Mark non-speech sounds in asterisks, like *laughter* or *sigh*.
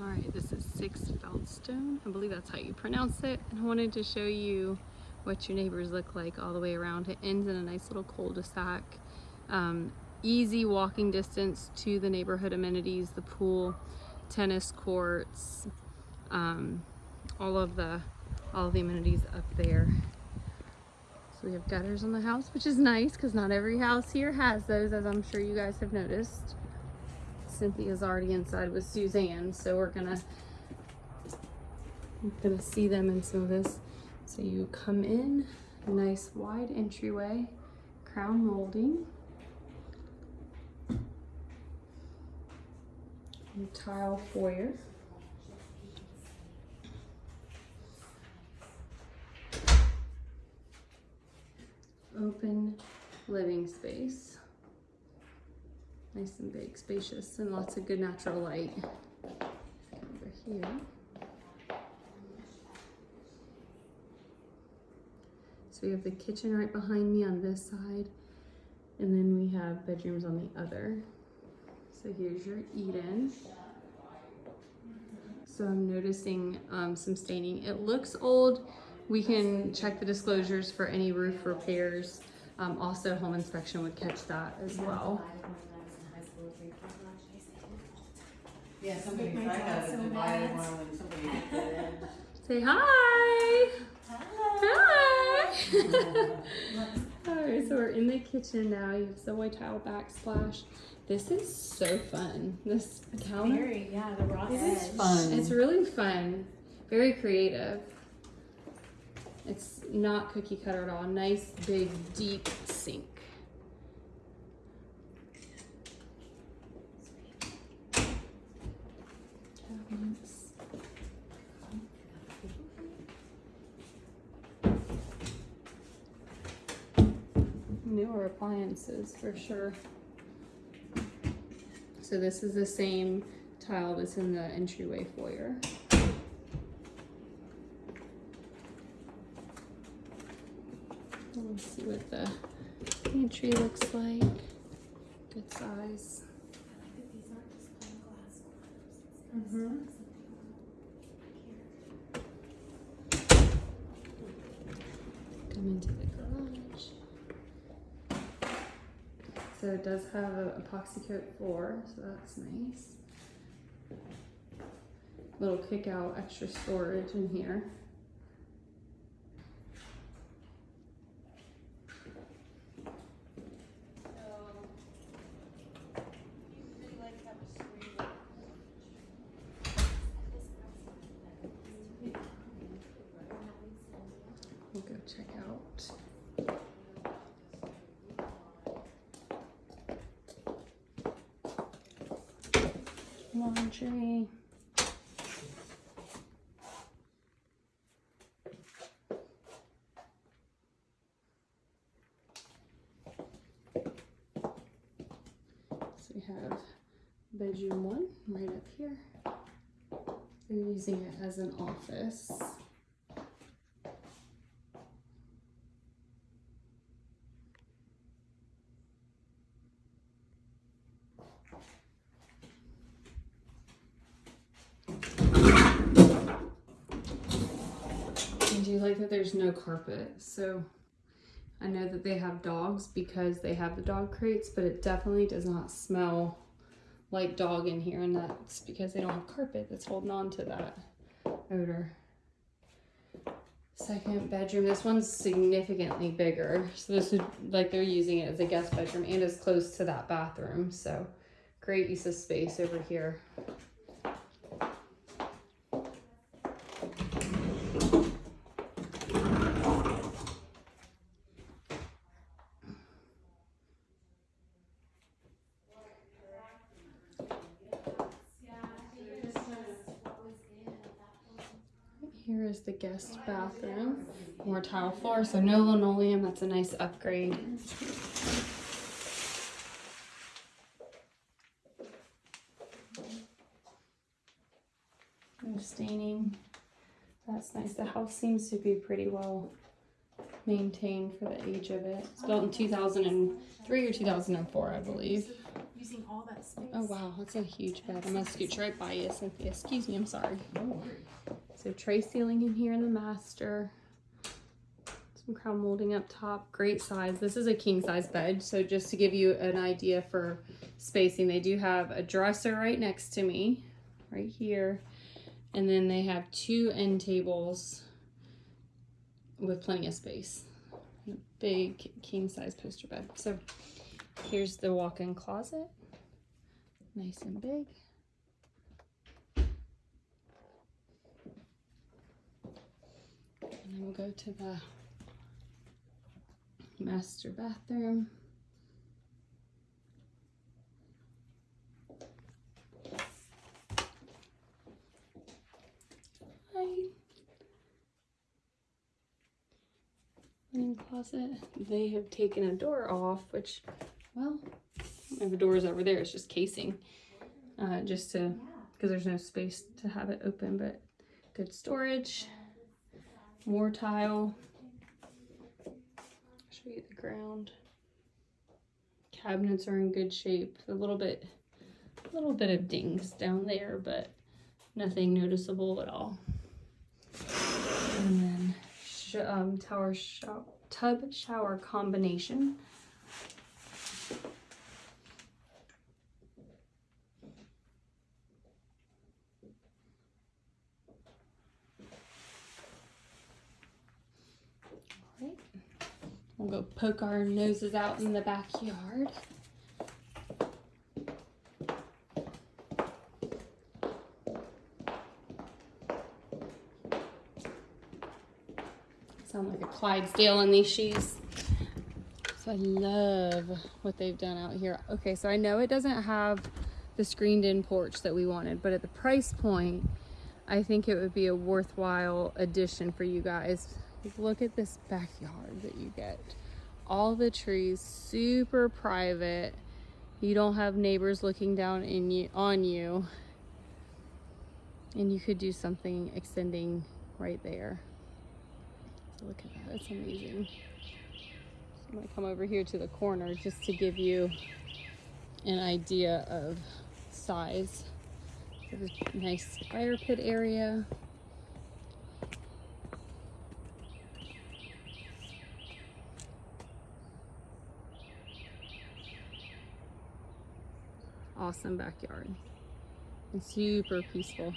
All right, this is Six Feldstone. I believe that's how you pronounce it. And I wanted to show you what your neighbors look like all the way around. It ends in a nice little cul-de-sac. Um, easy walking distance to the neighborhood amenities, the pool, tennis courts, um, all of the all of the amenities up there. So we have gutters on the house, which is nice because not every house here has those, as I'm sure you guys have noticed. Cynthia's already inside with Suzanne, so we're gonna we're gonna see them in some of this. So you come in, nice wide entryway, crown molding. And tile foyer. Open living space. Nice and big, spacious, and lots of good natural light. Over here. So we have the kitchen right behind me on this side, and then we have bedrooms on the other. So here's your Eden. So I'm noticing um, some staining. It looks old. We can check the disclosures for any roof repairs. Um, also, home inspection would catch that as well. Yeah, somebody, I got a divided one when somebody hit *laughs* that. Say hi. *laughs* Hi. Alright, so we're in the kitchen now. You have subway tile backsplash. This is so fun. This counter. Very, yeah, the raw It edge. is fun. It's really fun. Very creative. It's not cookie cutter at all. Nice, big, deep sink. Newer appliances for sure. So this is the same tile that's in the entryway foyer. Let's see what the pantry looks like. Good size. Mm-hmm. Come into the garage. So it does have an epoxy coat floor, so that's nice. Little kick out extra storage in here. We'll go check out. Laundry. So we have bedroom one right up here. They're using it as an office. Like that there's no carpet. So I know that they have dogs because they have the dog crates, but it definitely does not smell like dog in here. And that's because they don't have carpet that's holding on to that odor. Second bedroom. This one's significantly bigger. So this would like they're using it as a guest bedroom and is close to that bathroom. So great use of space over here. Here is the guest bathroom. More tile floor, so no linoleum. That's a nice upgrade. No staining. That's nice. The house seems to be pretty well maintained for the age of it. It's built in 2003 or 2004, I believe. using all that space. Oh wow, that's a huge bed. I'm gonna scooch right by you, Cynthia. Excuse me, I'm sorry. So tray ceiling in here in the master. Some crown molding up top. Great size. This is a king size bed. So just to give you an idea for spacing, they do have a dresser right next to me, right here. And then they have two end tables with plenty of space. Big king size poster bed. So here's the walk-in closet. Nice and big. And then we'll go to the master bathroom. Hi. Linen closet. They have taken a door off, which, well, I don't have a doors over there. It's just casing, uh, just to because there's no space to have it open. But good storage more tile. Show you the ground. Cabinets are in good shape. A little bit, a little bit of dings down there, but nothing noticeable at all. Sh um, tower shop tub shower combination. We'll go poke our noses out in the backyard. Sound like a Clydesdale in these shoes. So I love what they've done out here. Okay, so I know it doesn't have the screened in porch that we wanted, but at the price point, I think it would be a worthwhile addition for you guys. Look at this backyard that you get. All the trees, super private. You don't have neighbors looking down in you on you. And you could do something extending right there. Look at that, that's amazing. I'm gonna come over here to the corner just to give you an idea of size. There's a nice fire pit area. Awesome backyard and super peaceful.